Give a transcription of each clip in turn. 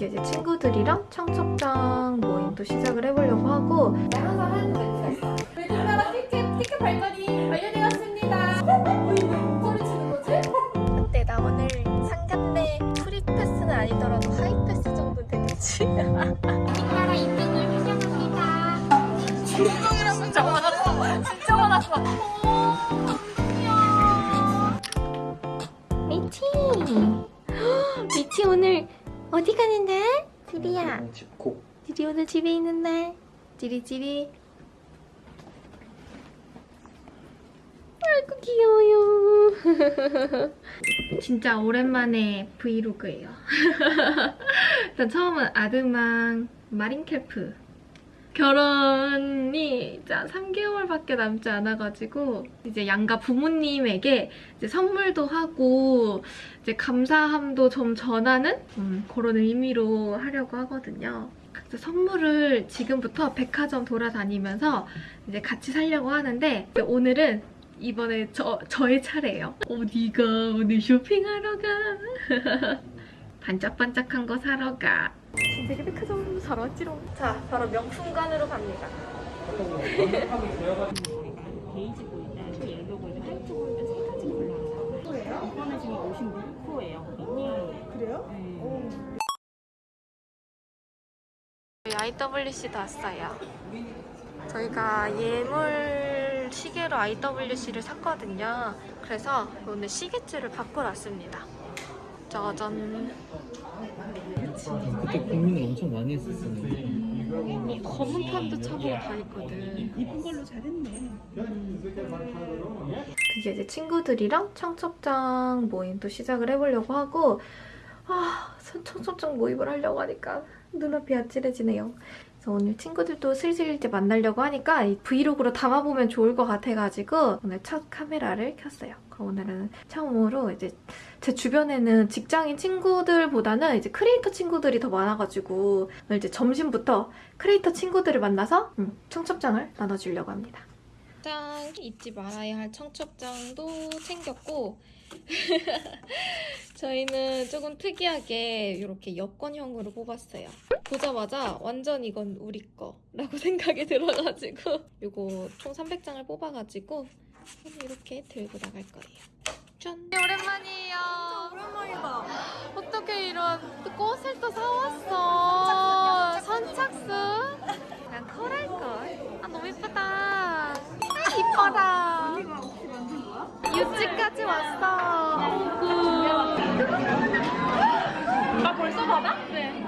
이제 이제 친구들이랑 청첩장 모임도 시작을 해보려고 하고 항상 하는 멘트가 있어. 우리나라 티켓, 티켓 발권이 완료되었습니다. 소리 치는 거지? 어때? 나 오늘 상견례 프리패스는 아니더라도 하이패스 정도 되겠지? 우리나라 입증을 환영합니다. 진짜 화났어. 진짜 화났어. 미치. 미치 오늘 어디 가는데? 지리야. 집콕 지리 오늘 집에 있는 날. 지리 지리. 아이고 귀여워요. 진짜 오랜만에 vlog예요. 일단 처음은 아드망 마린캠프 결혼이 이제 3개월밖에 남지 않아가지고 이제 양가 부모님에게 이제 선물도 하고 이제 감사함도 좀 전하는 음, 그런 의미로 하려고 하거든요. 그래서 선물을 지금부터 백화점 돌아다니면서 이제 같이 사려고 하는데 오늘은 이번에 저, 저의 차례예요. 어 디가 오늘 쇼핑하러 가? 반짝반짝한 거 사러 가. 진짜 백화점 사러 왔지롱. 자, 바로 명품관으로 갑니다. 베이지 골드, 옐로 골드, 화이트 골드 세 가지 골라요. 이거는 지금 56호예요. 미니. 그래요? 네. IWC도 왔어요. 저희가 예물 시계로 IWC를 샀거든요. 그래서 오늘 시계줄을 바꾸러 왔습니다. 짜잔. 그때 고민을 엄청 많이 했었었는데 검은 판도 차보고 다 있거든. 이쁜 걸로 잘했네. 이제 이제 친구들이랑 청첩장 모임도 시작을 해보려고 하고 아 청첩장 모임을 하려고 하니까 눈앞이 아찔해지네요. 그래서 오늘 친구들도 슬슬 이제 만나려고 하니까 이 vlog로 담아보면 좋을 것 같아가지고 오늘 첫 카메라를 켰어요. 오늘은 처음으로 이제 제 주변에는 직장인 친구들보다는 이제 크리에이터 친구들이 더 많아가지고 오늘 이제 점심부터 크리에이터 친구들을 만나서 음, 청첩장을 나눠주려고 합니다. 짠! 잊지 말아야 할 청첩장도 챙겼고 저희는 조금 특이하게 이렇게 여권형으로 뽑았어요. 보자마자 완전 이건 우리 거라고 생각이 들어가지고 이거 총 300장을 뽑아가지고 이렇게 들고 나갈 거예요. 짠! 오랜만이에요. 오랜만이다. 어떻게 이런 꽃을 또 사왔어? 선착순? 난 컬할 걸. 아, 너무 예쁘다. 아, 이뻐라. 유치까지 왔어. 나 벌써 받아? 네.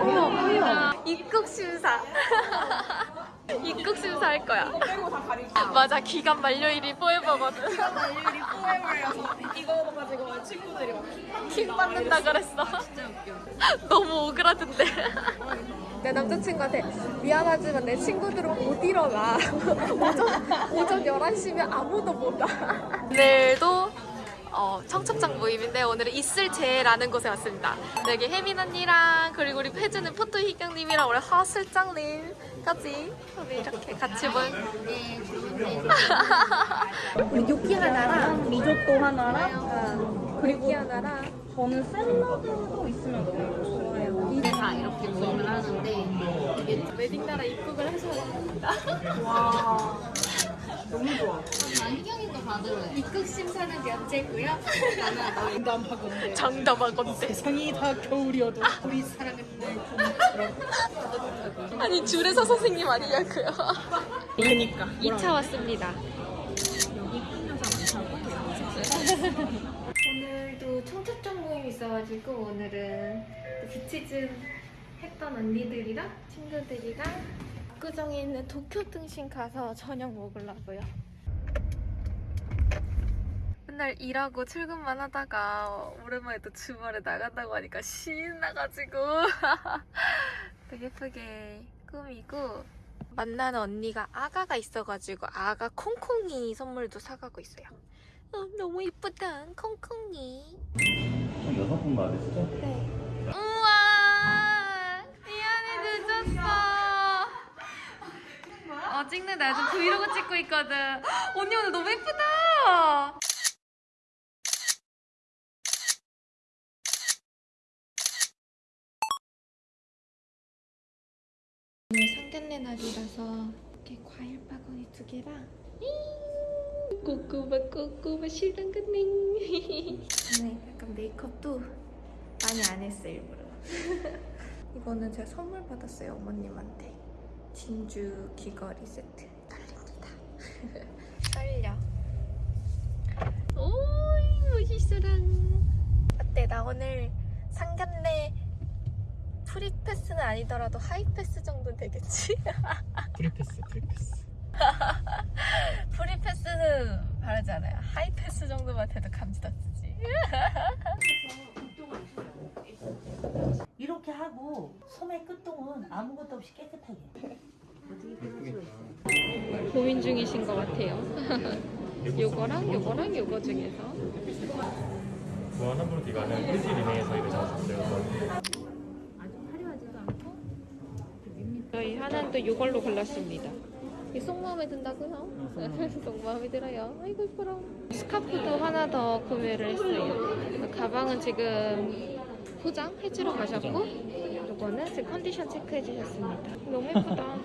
어머, 어머. 입국 심사. 입국 심사 할 거야. 맞아, 기간 만료일이 포에버거든. 일이 포에버여서 이거 가지고 친구들이 막킹 받는다 그랬어. 너무 오그라든데. 내 남자친구한테 미안하지만 내 친구들은 못 일어나. 오전, 오전 11시면 아무도 못 와. 오늘도 어, 청첩장 모임인데 오늘은 있을 제라는 곳에 왔습니다. 여기 혜민 언니랑 그리고 우리 혜주는 포토 희경님이랑 우리 하슬장님까지 우리 이렇게 같이 모임. 우리 요끼 하나랑 리조또 하나랑 그리고 하나랑 저는 샐러드도 있으면 너무 좋아해요. 이제 다 이렇게 모임을 하는데 이게 웨딩나라 입국을 해서 왔습니다. 와 너무 좋아. 안경이도 받으래. 입국 심사는 면제고요. 장담하건데 장담하건대. 세상이 다 겨울이어도 우리 사랑은 늘 봄처럼. 아니 줄에서 선생님 아니냐고요. 그러니까 2차 왔습니다. 오늘도 청첩장 모임 있어가지고 오늘은 비치즌 했던 언니들이랑 친구들이랑 압구정에 있는 도쿄 등심 가서 저녁 먹으려고요. 맨날 일하고 출근만 하다가 오랜만에 또 주말에 나간다고 하니까 신나가지고 되게 예쁘게 꾸미고 만나는 언니가 아가가 있어가지고 아가 콩콩이 선물도 사가고 있어요. 어, 너무 이쁘다 콩콩이. 한 여섯 분 말했어? 네. 어 찍는다 요즘 브이로그 찍고 있거든. 언니 오늘 너무 예쁘다. 오늘 상견례 날이라서 이렇게 과일 바구니 두 개랑 꼬꼬바 꼬꼬바 실랑 끝냉 오늘 약간 메이크업도 많이 안 했어요 일부러. 이거는 제가 선물 받았어요 어머님한테. 진주 귀걸이 세트. 딸립니다. 떨려. 오이 멋있어랑 어때? 나 오늘 상견례 free pass는 아니더라도 하이패스 정도는 되겠지? 프리패스 프리패스. 프리패스는 바르잖아요. 하이패스 정도만 돼도 감지덕지 이렇게 하고 소매 끝동은 아무것도 없이 깨끗하게. 고민 중이신 것 같아요 요거랑 요거랑 요거 중에서 무한 한분 기간은 일주일 이내에 저희가 잡았어요. 저희 하나도 이걸로 골랐습니다. 이 속마음에 든다고요? 속마음에 들어요. 아이고 이뻐라. 스카프도 하나 더 구매를 했어요. 가방은 지금 포장 해주러 가셨고 이거는 지금 컨디션 체크해 주셨습니다. 너무 예쁘다.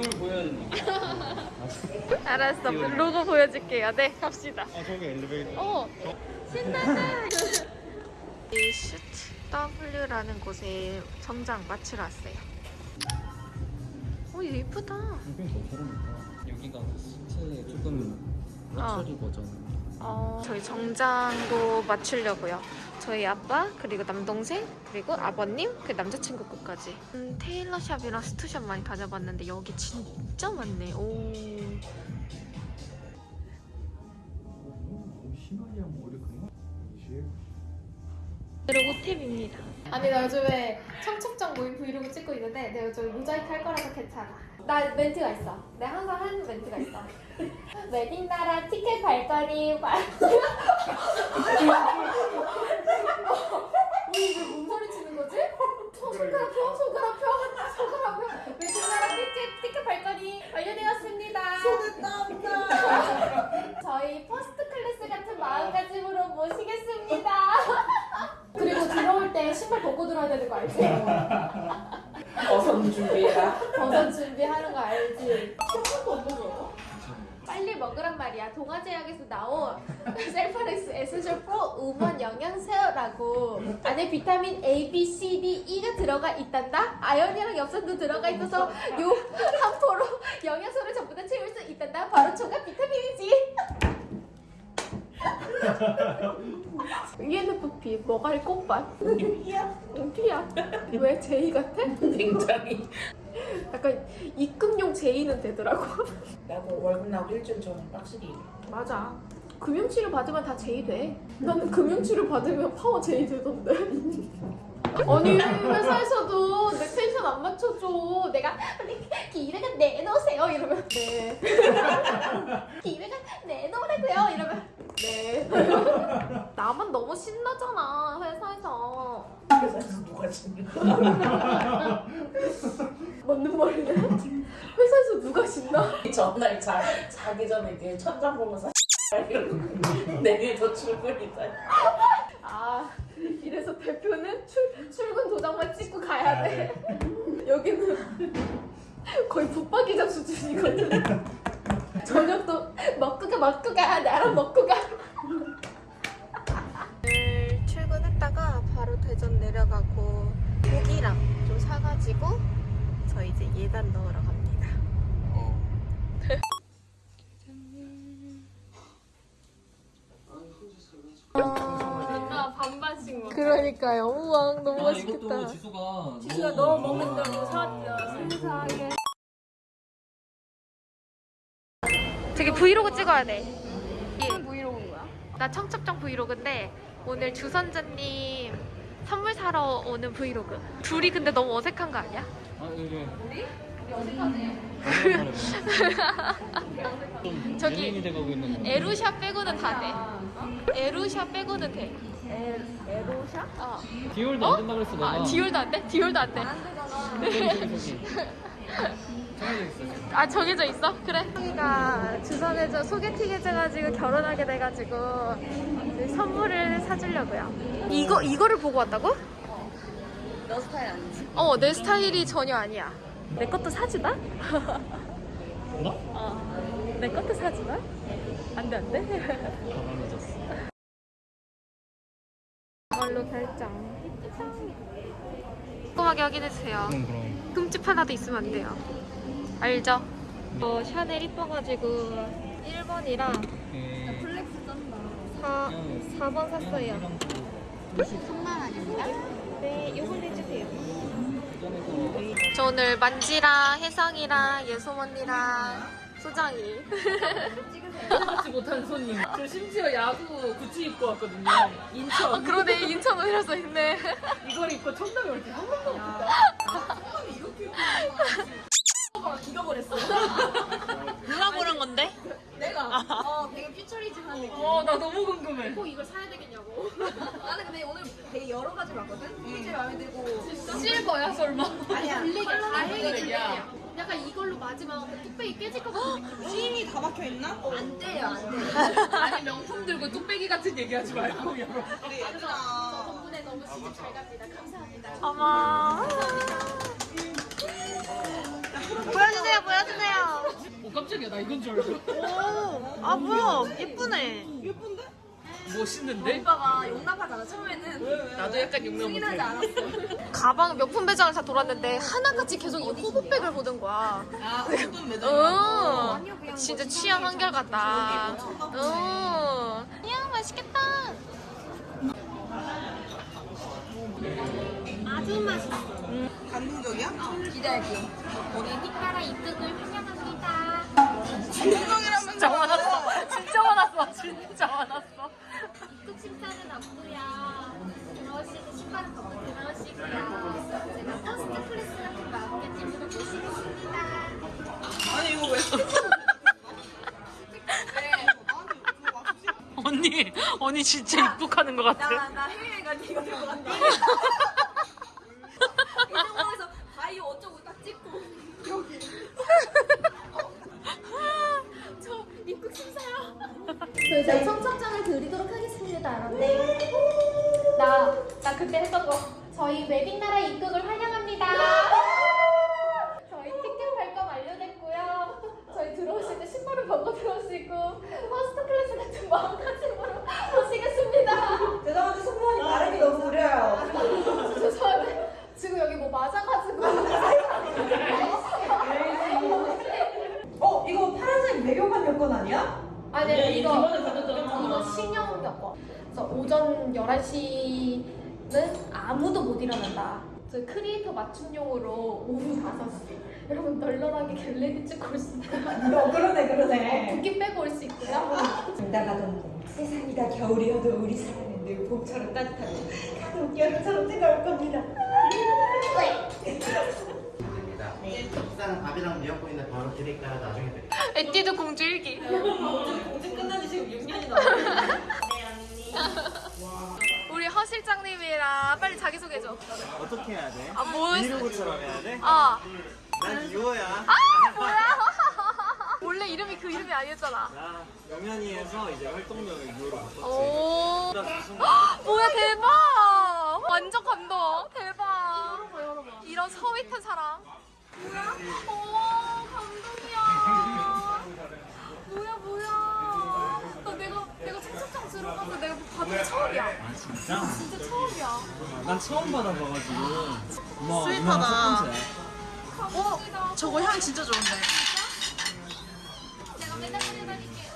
알았어. 로고 보여줄게요. 네, 갑시다. 아 저기 엘리베이터 어, 신난다. 이 슈트 W라는 곳에 정장 맞추러 왔어요. 오, 예쁘다. 더 저렴하다 여기가 스트 조금 럭셔리 버전 어, 저희 정장도 맞추려고요. 저희 아빠, 그리고 남동생, 그리고 아버님, 그 남자친구 것까지. 음, tailor shop이랑 suit shop 많이 다녀봤는데 여기 진짜 많네. 오. 그리고 탭입니다. 아니 나 요즘에 청첩장 모임 브이로그 찍고 있는데 내가 요즘 모자이크 할 거라서 괜찮아 나 멘트가 있어. 내가 항상 하는 멘트가 있어. 웨딩나라 티켓 발걸이 우리 왜 몸소리 치는 거지? 손- 손가락 펴 손가락 펴 손가락 펴. 웨딩나라 티켓, 티켓 발걸이 완료되었습니다. 손에 땀나 저희 first class 같은 마음가짐으로 모시겠습니다. 그리고 들어올 때 신발 벗고 들어야 되는 거 알지? 어선 준비해라. 버섯 준비하는 거 알지? 초코도 없는 거 빨리 먹으란 말이야. 동아제약에서 나온 셀파렉스 에센셜 프로 우먼 영양제라고 안에 비타민 A, B, C, D, E가 들어가 있단다. 아연이랑 엽산도 들어가 있어서 요 한 포로 영양소를 전부 다 채울 수 있단다. 바로 초가 비타민이지. ENFP 뭐갈 꽃밭 이야 피야 왜 제이 같아? 굉장히. 약간 입금용 제이는 되더라고 나도 월급 나고 일주일 전에 빡시게 일해. 맞아. 금융치료 받으면 다 제이 돼. 나는 금융치료 받으면 파워 제이 되던데. 아니 회사에서도 내 텐션 안 맞춰줘. 내가 기회가 내놓으세요 이러면 네. 기회가 네. 나만 너무 신나잖아 회사에서. 회사에서 누가 신나? 맞는 말이네. 회사에서 누가 신나? 전날 자, 자기 전에 그 천장 보면서 내일도 출근이다. 아 이래서 대표는 출, 출근 도장만 찍고 가야 돼 여기는 거의 붙박이장 수준이거든 저녁도 먹고 가 먹고 가 나랑 먹고 가 출근했다가 바로 대전 내려가고 고기랑 좀 사가지고 저 이제 예단 넣으러 갑니다. 나 반반씩 먹어 그러니까요. 우와 너무 아 이것도 지수가 지수가 너 먹는다고 사왔대요 세상에 되게 브이로그 찍어야 돼. 무슨 브이로그야? 나 청첩장 브이로그인데 오늘 주선자님 선물 사러 오는 브이로그. 둘이 근데 너무 어색한 거 아니야? 아 이게 우리? 우리 어색하네 좀 저기 에루샤 빼고는 다 돼. 에루샤 빼고는 돼. 에로샤? 어. 디올도 안 된다 그랬어 내가 아, 디올도 안 돼? 디올도 안 돼. 저기 아 정해져 있어? 그래. 형이가 주선해줘 소개팅 해줘가지고 결혼하게 돼가지고 이제 선물을 사주려고요. 이거 이거를 보고 왔다고? 너 스타일 아니지? 어, 내 스타일이 전혀 아니야. 내 것도 사주나? 나? 어. 내 것도 사주나? 안 돼, 안 돼? 가방 잊었어. 이걸로 결정. 꼼꼼하게 확인해주세요. 그럼 그럼. 흠집 하나도 있으면 안 돼요. 알죠? 어, 샤넬 이뻐가지고 1번이랑 에, 플렉스 쩐다. 4, 4번 샀어요. 이랑 또 3만 원입니다. 네, 요걸 해주세요. 예전에서 저 오늘 만지랑 혜성이랑 예솜 언니랑 소장이 생각지 못한 손님. 저 심지어 야구 굿즈 입고 왔거든요. 인천. 아, 그러네 인천 오이라서 있네 이걸 입고 청담에 올때 한 번도 없다. 이렇게 입고 기가 버렸어. 누가 고른 건데? 내가 어 되게 퓨처리즘한 느낌. 어, 나 너무 궁금해. 꼭 이걸 사야 되겠냐고 나는 근데 오늘 되게 여러 가지 봤거든. 이게 제일 마음에 들고. 실버야 설마 아니야. 블랙이 블랙이야. 약간 이걸로 마지막 뚝배기 깨질 것 같은 느낌 안 돼요, 안 돼. 아니 명품 들고 뚝배기 같은 얘기 하지 말고 여러분. 저 덕분에 너무 시집 잘 갑니다 감사합니다 어머. 보여주세요, 보여주세요. 어 깜짝이야 나 이건 줄 알고. 오, 아, 뭐야. 예쁘네. 멋있는데? 오빠가 용납하잖아, 처음에는. 나도 약간 용납 승인하지 못해. 않았어. 가방 명품 매장을 다 돌았는데 하나같이 계속 이 호보백을 보는 거야 아 어떤 매장? 응 진짜 취향 한결같다 응 이야 맛있겠다 아주 맛있어 기대할게요. 우리 니까라 입덕을 환영합니다 진짜 화났어. 진짜 화났어. 진짜 화났어. 입국 심사는 안고요 들어오시고 신발은 벗고 들어오시고요 제가 퍼스트 클래스 같은 마음가짐으로 모시겠습니다 언니, 언니 진짜 입국하는 것 같아. 나, 나갈때 이거 들고 간다. 이 상황에서 바이오 어쩌고 딱 찍고. 저 입국 심사요. 저희 청첩장을 드리도록 하겠습니다. 네. 나, 나 그때 했던 거. 저희 웨빙나라 입국을 환영합니다. 저희 티켓 발권 완료됐고요. 저희 들어오실 때 신발을 벗고 들어올 수 있고 first class 같은 마음가짐으로 모시겠습니다. 죄송한데 승무원이 발음이 너무 느려요. 죄송한데 지금 여기 뭐 맞아가지고. 어, 이거 파란색 외교관 여권 아니야? 아니 예, 이거 기본에 받았잖아. 이거 신형 여권. 그래서 오전 11시는 아무도 못 일어난다. 저희 크리에이터 맞춤용으로 오후 5시. 여러분 널널하게 get ready 찍고 올 수 있어요. 어, 그러네, 그러네. 붓기 빼고 올 수 있고요. 나가던데 세상이 다 겨울이어도 우리 사랑은 늘 봄처럼 따뜻하고 가족 여름처럼 뜨거울 겁니다. 네. 식사는 밥이랑 미역국인데 바로 드릴까요? 나중에 드릴까요? 에뛰드 공주 일기. 공주 끝난 지 지금 6년이 넘었네. 우리 허 실장님이랑 빨리 자기 소개 줘. 어떻게 해야 돼? 아 뭐? 브이로그처럼 해야 돼? 아, 난 유호야. 아 뭐야? 원래 이름이 그 이름이 아니었잖아. 나 영현이에서 이제 활동명을 유호로 바꿨지. 오. 뭐야 대박! 완전 감동. 대박. 이런 서윗한 사람. 뭐야? 오 감동이야. 뭐야 뭐야. 나 내가 내가 청첩장 들어가서 내가 받은 게 처음이야. 아 진짜? 진짜 처음이야. 난 처음 받아봐가지고. 고마워. sweet하다. 첫 번째. 감사합니다. 저거 향 진짜 좋은데. 내가 맨날 다닐게.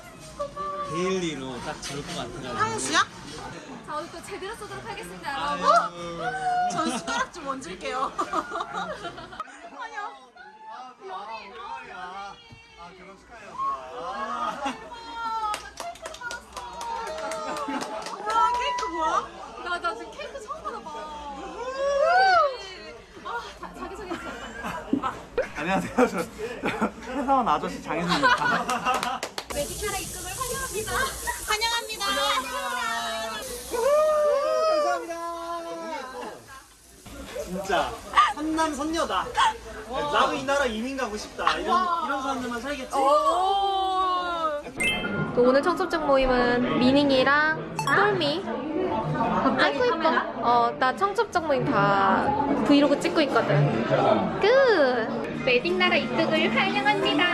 daily로 딱 좋을 것 같아가지고. 향수야? 자 오늘 또 제대로 쏘도록 하겠습니다 여러분. 전 숟가락 좀 얹을게요. 아 결혼 축하해요. 우와, 케이크 뭐야? 나, 나 지금 케이크 처음 받아봐. 아, 자, 자기소개 해주세요. 안녕하세요. 저, 저 회사원 아저씨 장혜진입니다. 웨딩카라 입금을 환영합니다. 환영합니다. 진짜 선남 선녀다. 나도 이 나라 이민 가고 싶다. 이런 이런 사람들만 살겠지. 또 오늘 청첩장 모임은 미닝이랑 스톨미 아이고 예뻐. 어, 나 청첩장 모임 다 브이로그 찍고 있거든. 끝. 웨딩 나라 입국을 환영합니다.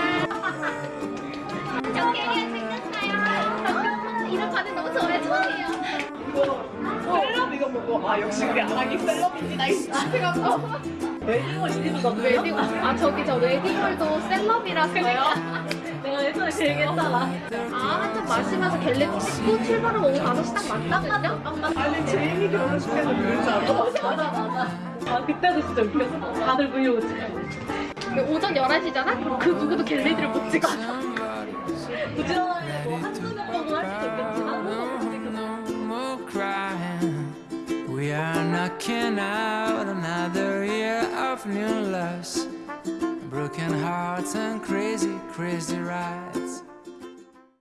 정경이가 생겼어요. 이런 반응 너무 좋아요. 좋아해요. 셀럽 이거 보고 아 역시 우리 아랑이 셀럽입니다 이 생각하고 웨딩홀 이름이 거 웨딩 아 저기 저 웨딩홀도 셀럽이라서요. 내가 예전에 그 얘기 했잖아 아 한잔 마시면서 get ready 찍고 출발하면 오후 5시 딱 맞거든요. 아니 제이미 결혼식에서 그러지 않아? 맞아 맞아 아 그때도 진짜 웃겼어 다들 브이로그 찍고 오전 11시잖아? 그 누구도 get ready를 못 찍어. 부지런하게 뭐 한두 명 정도 할 수도 있겠지만. We are knocking out another new loves, broken hearts and crazy, crazy rides.